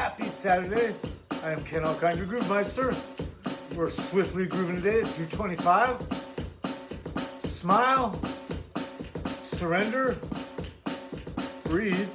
Happy Saturday. I am Ken Alkind, your Groove Meister. We're swiftly grooving today at 225. Smile, surrender, breathe,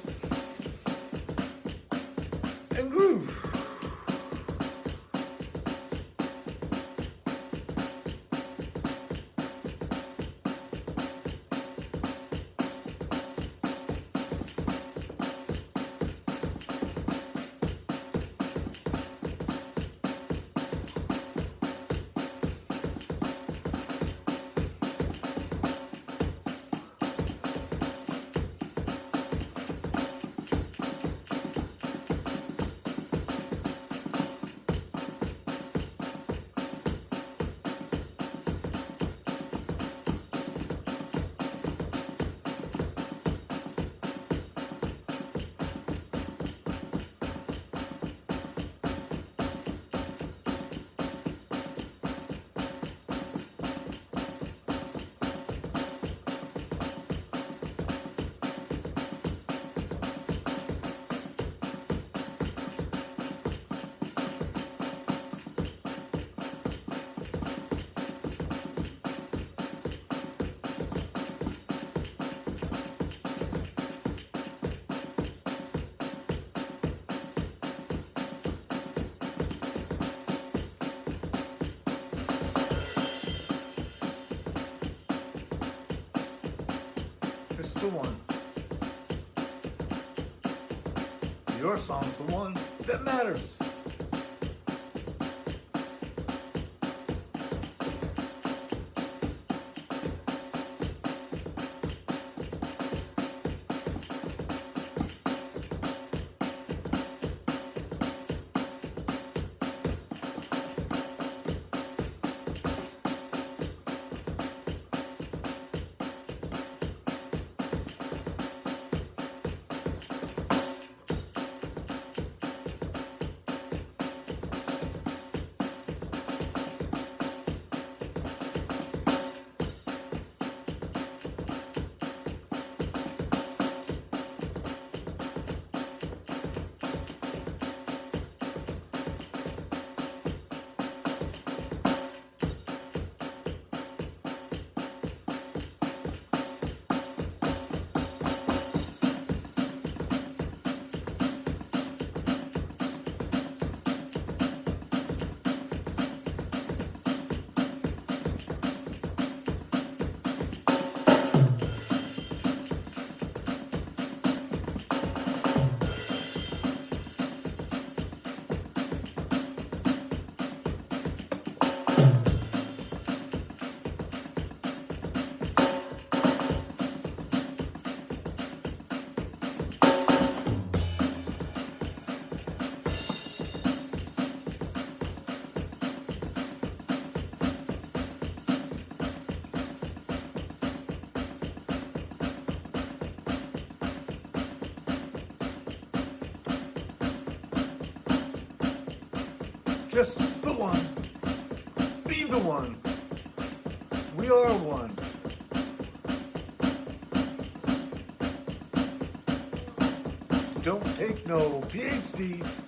the one. Your song's the one that matters. Just the one. Be the one. We are one. Don't take no PhD.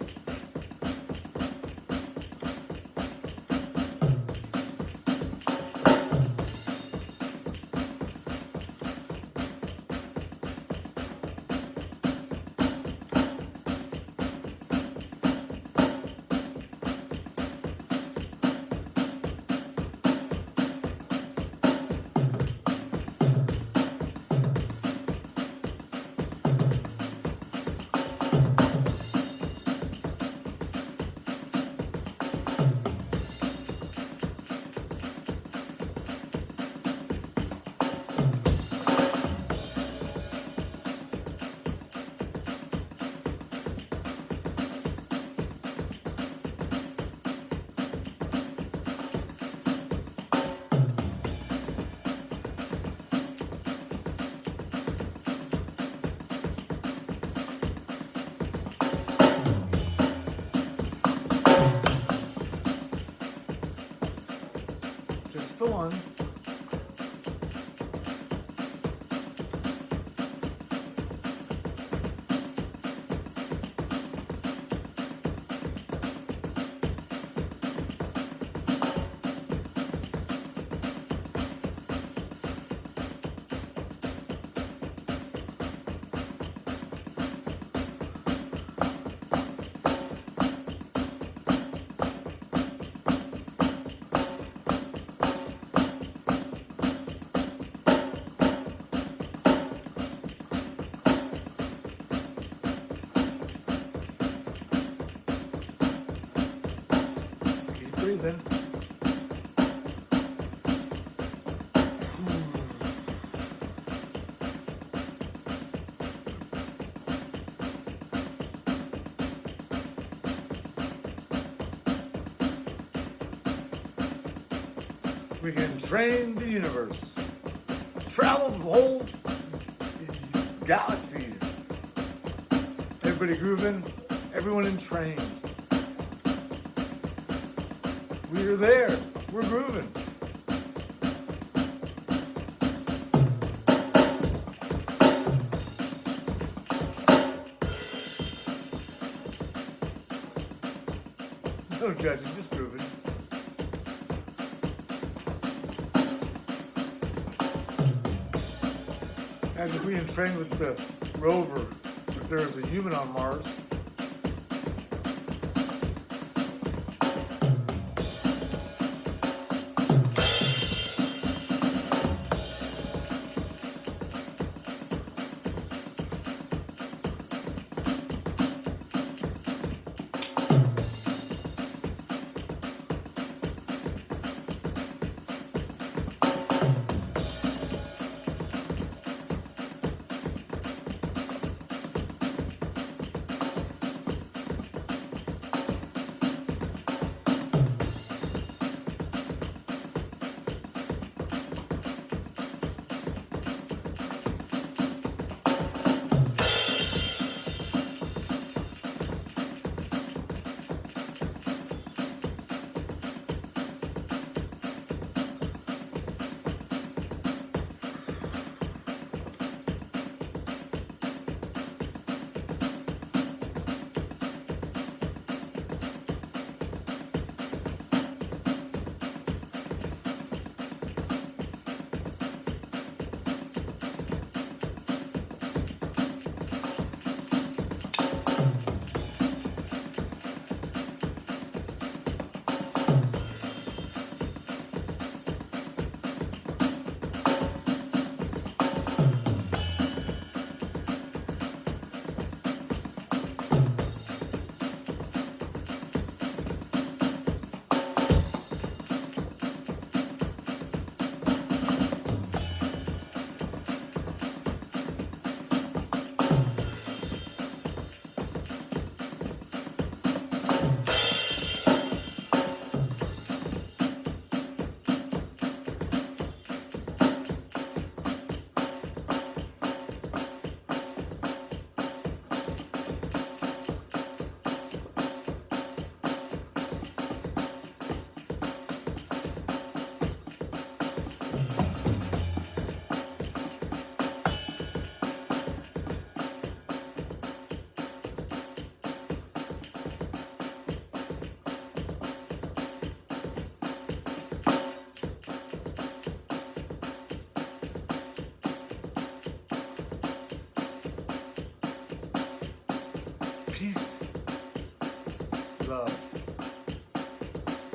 We can train the universe, travel the whole galaxies. Everybody grooving, everyone in train. We're there, we're grooving. No judging, just if we in train with the rover, if there is a human on Mars.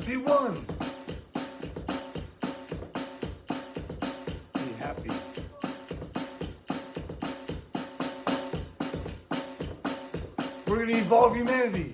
Be one. Be happy. We're gonna evolve humanity.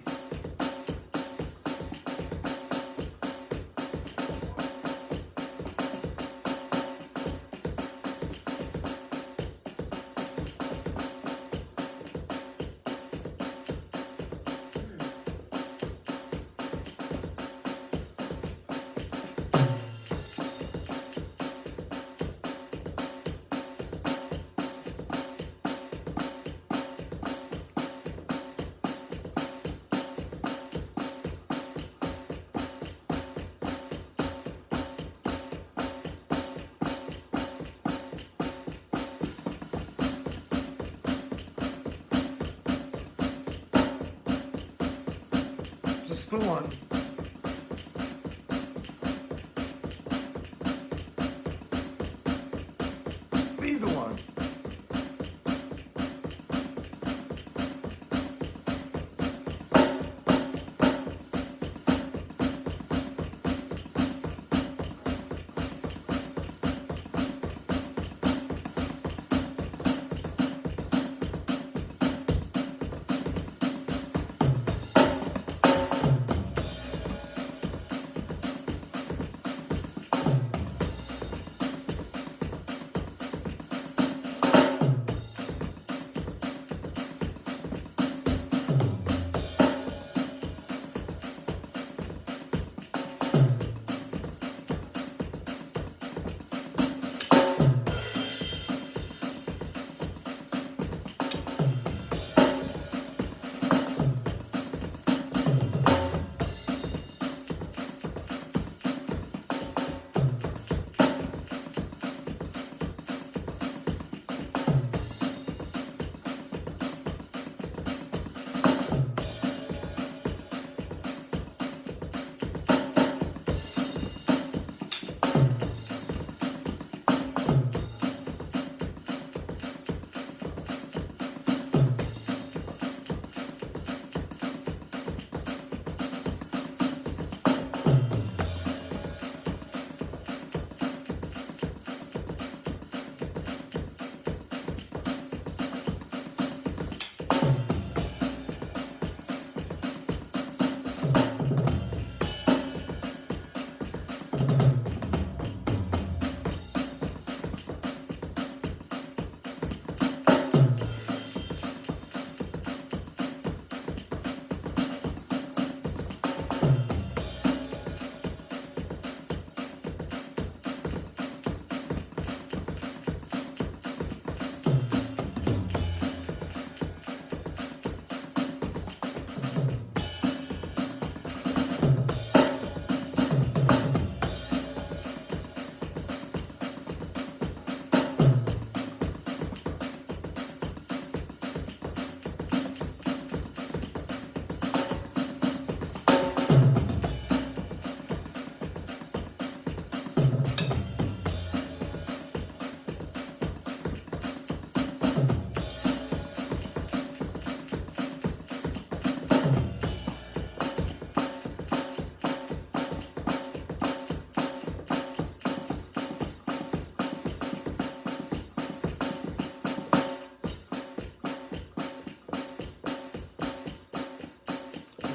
The one.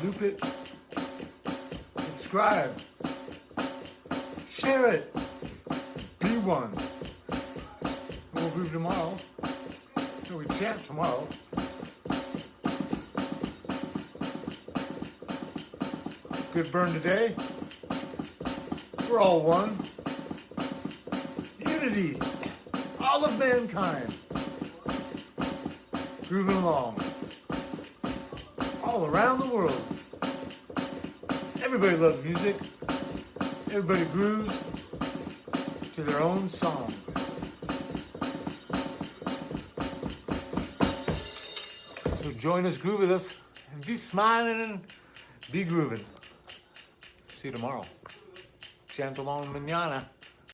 It, subscribe, share it, be one. We'll groove tomorrow. So we chant tomorrow. Good burn today. We're all one. Unity. All of mankind. Grooving along. All around the world. Everybody loves music. Everybody grooves to their own song. So join us, groove with us, and be smiling and be grooving. See you tomorrow. Along manana.